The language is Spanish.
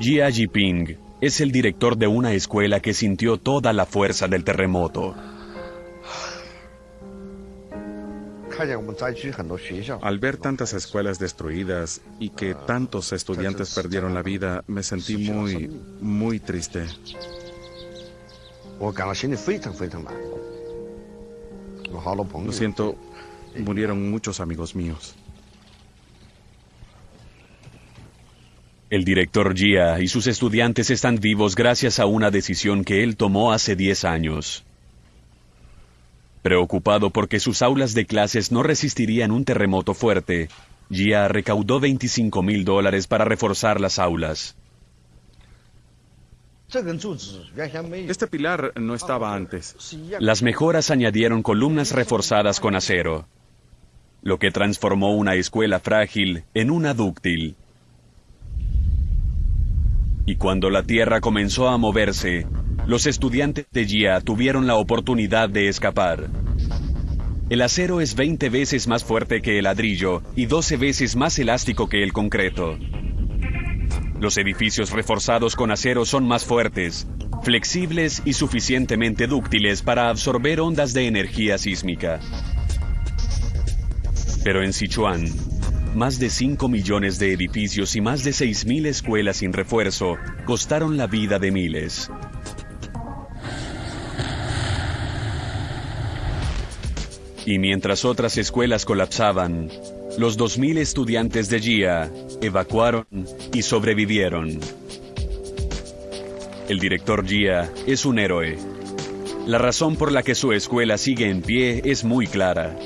Jia Jiping es el director de una escuela que sintió toda la fuerza del terremoto. Al ver tantas escuelas destruidas y que tantos estudiantes perdieron la vida, me sentí muy, muy triste. Lo siento, murieron muchos amigos míos. El director Jia y sus estudiantes están vivos gracias a una decisión que él tomó hace 10 años. Preocupado porque sus aulas de clases no resistirían un terremoto fuerte, Jia recaudó 25 mil dólares para reforzar las aulas. Este pilar no estaba antes. Las mejoras añadieron columnas reforzadas con acero, lo que transformó una escuela frágil en una dúctil. Y cuando la tierra comenzó a moverse, los estudiantes de GIA tuvieron la oportunidad de escapar. El acero es 20 veces más fuerte que el ladrillo y 12 veces más elástico que el concreto. Los edificios reforzados con acero son más fuertes, flexibles y suficientemente dúctiles para absorber ondas de energía sísmica. Pero en Sichuan, más de 5 millones de edificios y más de 6.000 escuelas sin refuerzo costaron la vida de miles. Y mientras otras escuelas colapsaban, los 2.000 estudiantes de GIA evacuaron y sobrevivieron. El director GIA es un héroe. La razón por la que su escuela sigue en pie es muy clara.